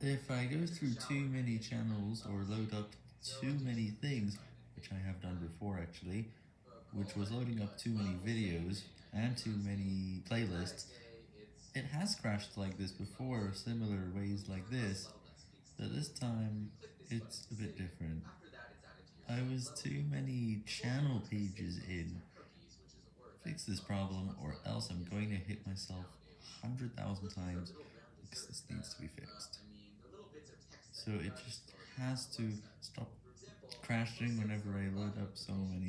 If I go through too many channels or load up too many things, which I have done before actually, which was loading up too many videos and too many playlists, it has crashed like this before, similar ways like this, but this time it's a bit different. I was too many channel pages in. Fix this problem or else I'm going to hit myself 100,000 times So it just has to stop crashing whenever I load up so many.